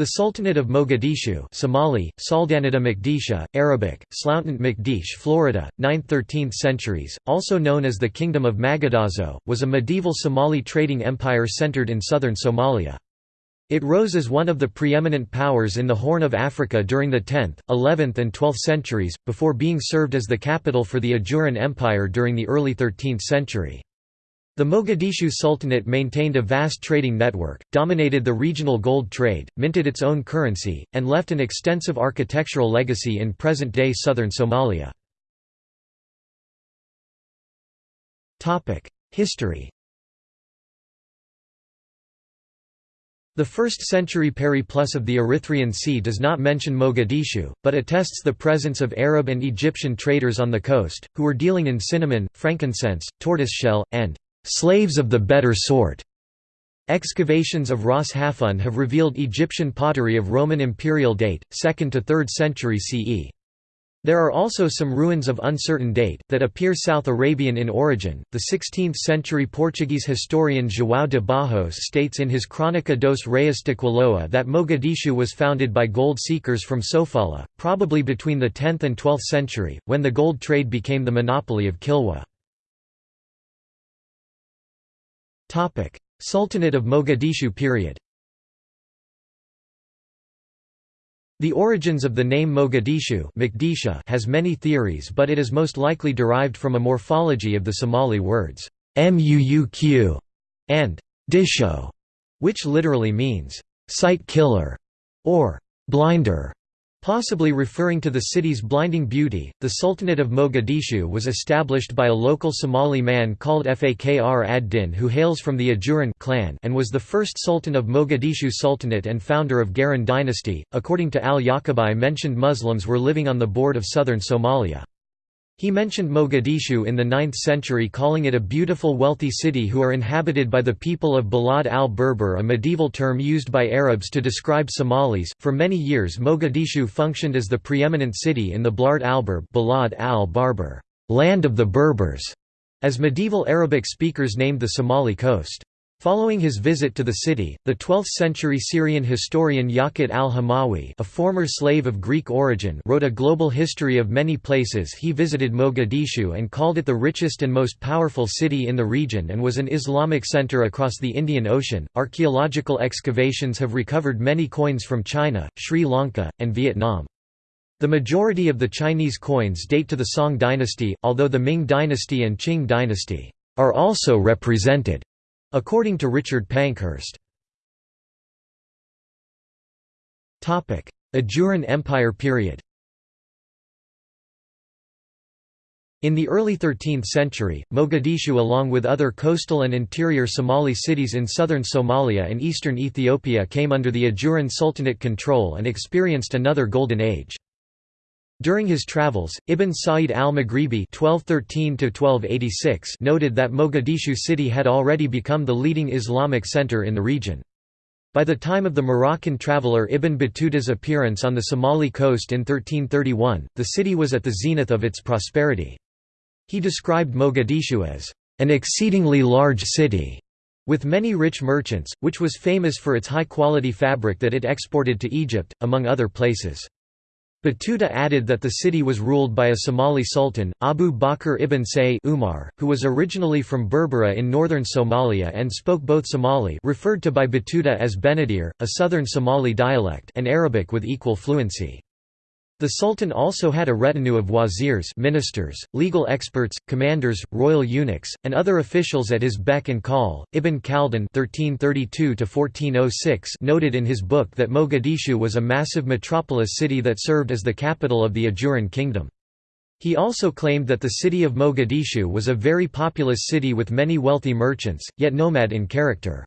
The Sultanate of Mogadishu Somali, Saldanata Makdisha, Arabic, Slountant Makdish Florida, 9th–13th centuries, also known as the Kingdom of Magadazo, was a medieval Somali trading empire centered in southern Somalia. It rose as one of the preeminent powers in the Horn of Africa during the 10th, 11th and 12th centuries, before being served as the capital for the Ajuran Empire during the early 13th century. The Mogadishu Sultanate maintained a vast trading network, dominated the regional gold trade, minted its own currency, and left an extensive architectural legacy in present-day southern Somalia. History The 1st century Periplus of the Erythraean Sea does not mention Mogadishu, but attests the presence of Arab and Egyptian traders on the coast, who were dealing in cinnamon, frankincense, tortoiseshell, and slaves of the better sort. Excavations of Ras Hafun have revealed Egyptian pottery of Roman imperial date, 2nd to 3rd century CE. There are also some ruins of uncertain date, that appear South Arabian in origin. The 16th century Portuguese historian João de Barros states in his Crónica dos Reis de Quiloa that Mogadishu was founded by gold seekers from Sofala, probably between the 10th and 12th century, when the gold trade became the monopoly of Kilwa. Sultanate of Mogadishu period The origins of the name Mogadishu has many theories but it is most likely derived from a morphology of the Somali words «muuq» and «disho», which literally means «sight killer» or «blinder». Possibly referring to the city's blinding beauty, the Sultanate of Mogadishu was established by a local Somali man called Fakr ad-Din who hails from the Ajuran clan and was the first Sultan of Mogadishu Sultanate and founder of Garan dynasty. According to al-Yaqubi mentioned Muslims were living on the board of southern Somalia. He mentioned Mogadishu in the 9th century calling it a beautiful wealthy city who are inhabited by the people of Balad al-Berber a medieval term used by Arabs to describe Somalis. For many years Mogadishu functioned as the preeminent city in the Blard al-Berb Balad al-Barber, land of the Berbers, as medieval Arabic speakers named the Somali coast. Following his visit to the city, the 12th-century Syrian historian Yaqut al-Hamawi a former slave of Greek origin wrote a global history of many places he visited Mogadishu and called it the richest and most powerful city in the region and was an Islamic center across the Indian Ocean. Archaeological excavations have recovered many coins from China, Sri Lanka, and Vietnam. The majority of the Chinese coins date to the Song dynasty, although the Ming dynasty and Qing dynasty are also represented. According to Richard Pankhurst. Ajuran Empire period In the early 13th century, Mogadishu along with other coastal and interior Somali cities in southern Somalia and eastern Ethiopia came under the Ajuran Sultanate control and experienced another golden age. During his travels, Ibn Sa'id al-Maghribi noted that Mogadishu city had already become the leading Islamic center in the region. By the time of the Moroccan traveller Ibn Battuta's appearance on the Somali coast in 1331, the city was at the zenith of its prosperity. He described Mogadishu as, "...an exceedingly large city." with many rich merchants, which was famous for its high-quality fabric that it exported to Egypt, among other places. Battuta added that the city was ruled by a Somali sultan, Abu Bakr ibn Say Umar, who was originally from Berbera in northern Somalia and spoke both Somali referred to by Battuta as Benadir, a southern Somali dialect and Arabic with equal fluency. The Sultan also had a retinue of wazirs ministers, legal experts, commanders, royal eunuchs, and other officials at his beck and call. Ibn Khaldun (1332–1406) noted in his book that Mogadishu was a massive metropolis city that served as the capital of the Ajuran kingdom. He also claimed that the city of Mogadishu was a very populous city with many wealthy merchants, yet nomad in character.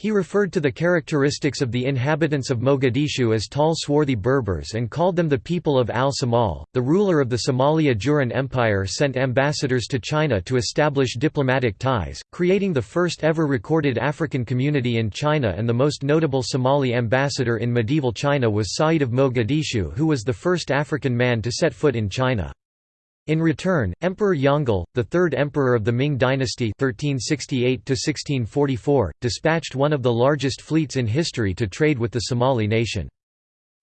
He referred to the characteristics of the inhabitants of Mogadishu as tall swarthy Berbers and called them the people of al-Samal. The ruler of the Somalia Ajuran Empire sent ambassadors to China to establish diplomatic ties, creating the first ever recorded African community in China and the most notable Somali ambassador in medieval China was Sa'id of Mogadishu who was the first African man to set foot in China. In return, Emperor Yongle, the third emperor of the Ming dynasty 1368 dispatched one of the largest fleets in history to trade with the Somali nation.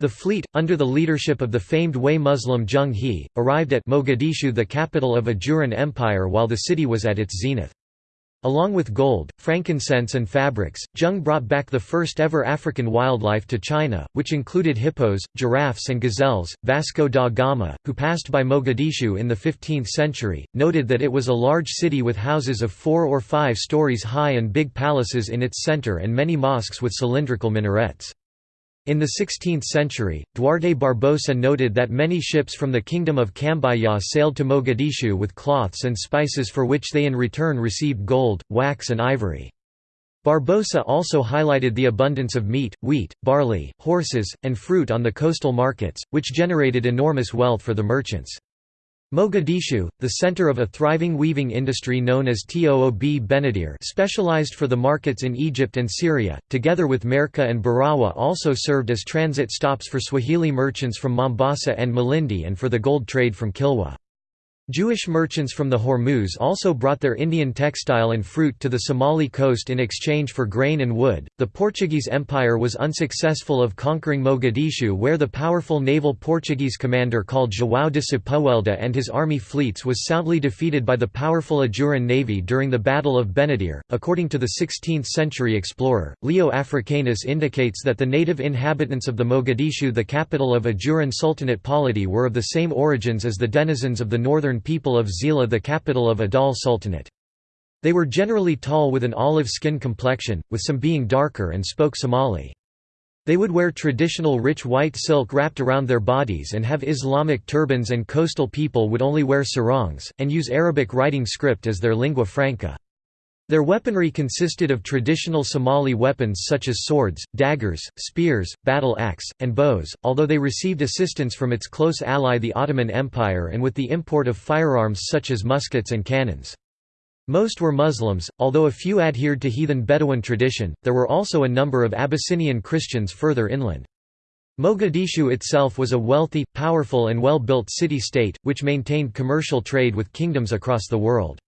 The fleet, under the leadership of the famed Hui Muslim Zheng He, arrived at Mogadishu the capital of Ajuran Empire while the city was at its zenith. Along with gold, frankincense and fabrics, Zheng brought back the first ever African wildlife to China, which included hippos, giraffes and gazelles. Vasco da Gama, who passed by Mogadishu in the 15th century, noted that it was a large city with houses of four or five stories high and big palaces in its center and many mosques with cylindrical minarets. In the 16th century, Duarte Barbosa noted that many ships from the Kingdom of Cambaya sailed to Mogadishu with cloths and spices for which they in return received gold, wax and ivory. Barbosa also highlighted the abundance of meat, wheat, barley, horses, and fruit on the coastal markets, which generated enormous wealth for the merchants. Mogadishu, the center of a thriving weaving industry known as Toob Benadir specialized for the markets in Egypt and Syria, together with Merka and Barawa also served as transit stops for Swahili merchants from Mombasa and Malindi and for the gold trade from Kilwa. Jewish merchants from the Hormuz also brought their Indian textile and fruit to the Somali coast in exchange for grain and wood. The Portuguese Empire was unsuccessful of conquering Mogadishu, where the powerful naval Portuguese commander called João de Sepúlveda and his army fleets was soundly defeated by the powerful Ajuran navy during the Battle of Benadir. According to the 16th century explorer, Leo Africanus indicates that the native inhabitants of the Mogadishu, the capital of Ajuran Sultanate polity, were of the same origins as the denizens of the northern people of Zeila the capital of Adal Sultanate. They were generally tall with an olive skin complexion, with some being darker and spoke Somali. They would wear traditional rich white silk wrapped around their bodies and have Islamic turbans and coastal people would only wear sarongs, and use Arabic writing script as their lingua franca. Their weaponry consisted of traditional Somali weapons such as swords, daggers, spears, battle axe, and bows, although they received assistance from its close ally the Ottoman Empire and with the import of firearms such as muskets and cannons. Most were Muslims, although a few adhered to heathen Bedouin tradition, there were also a number of Abyssinian Christians further inland. Mogadishu itself was a wealthy, powerful and well-built city-state, which maintained commercial trade with kingdoms across the world.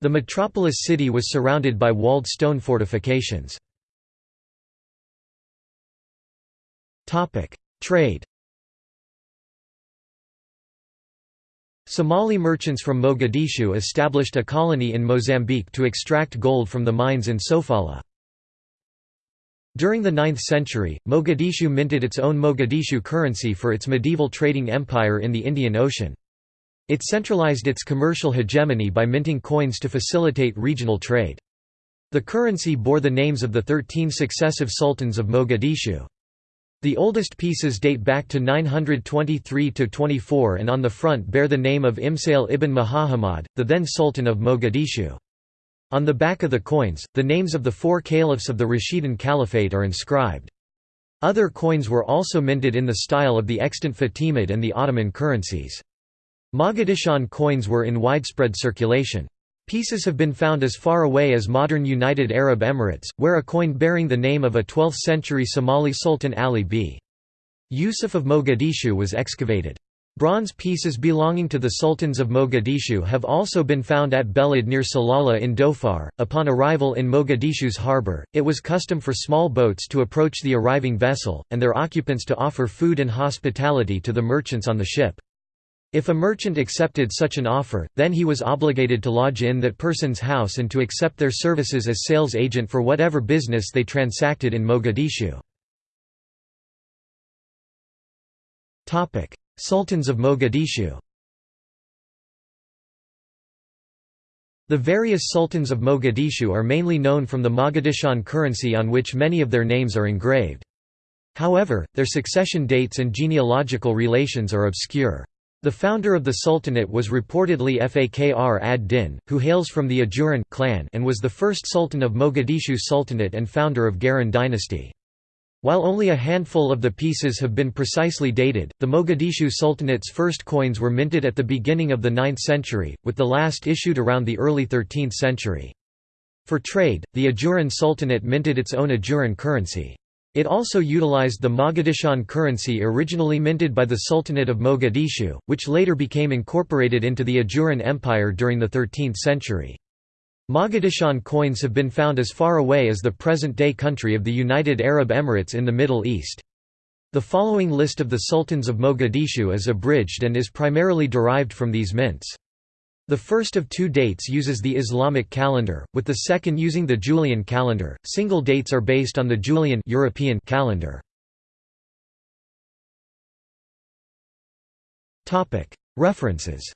The metropolis city was surrounded by walled stone fortifications. Trade Somali merchants from Mogadishu established a colony in Mozambique to extract gold from the mines in Sofala. During the 9th century, Mogadishu minted its own Mogadishu currency for its medieval trading empire in the Indian Ocean. It centralized its commercial hegemony by minting coins to facilitate regional trade. The currency bore the names of the thirteen successive sultans of Mogadishu. The oldest pieces date back to 923–24 and on the front bear the name of Isma'il ibn Muhammad, the then Sultan of Mogadishu. On the back of the coins, the names of the four caliphs of the Rashidun Caliphate are inscribed. Other coins were also minted in the style of the extant Fatimid and the Ottoman currencies. Mogadishan coins were in widespread circulation. Pieces have been found as far away as modern United Arab Emirates, where a coin bearing the name of a 12th-century Somali Sultan Ali b. Yusuf of Mogadishu was excavated. Bronze pieces belonging to the sultans of Mogadishu have also been found at Belid near Salalah in Dhofar. Upon arrival in Mogadishu's harbour, it was custom for small boats to approach the arriving vessel, and their occupants to offer food and hospitality to the merchants on the ship. If a merchant accepted such an offer, then he was obligated to lodge in that person's house and to accept their services as sales agent for whatever business they transacted in Mogadishu. Sultans of Mogadishu The various sultans of Mogadishu are mainly known from the Mogadishan currency on which many of their names are engraved. However, their succession dates and genealogical relations are obscure. The founder of the sultanate was reportedly Fakr ad-Din, who hails from the Ajuran clan and was the first sultan of Mogadishu Sultanate and founder of Garan dynasty. While only a handful of the pieces have been precisely dated, the Mogadishu Sultanate's first coins were minted at the beginning of the 9th century, with the last issued around the early 13th century. For trade, the Ajuran Sultanate minted its own Ajuran currency. It also utilized the Mogadishan currency originally minted by the Sultanate of Mogadishu, which later became incorporated into the Ajuran Empire during the 13th century. Mogadishan coins have been found as far away as the present-day country of the United Arab Emirates in the Middle East. The following list of the sultans of Mogadishu is abridged and is primarily derived from these mints. The first of two dates uses the Islamic calendar, with the second using the Julian calendar. Single dates are based on the Julian European calendar. References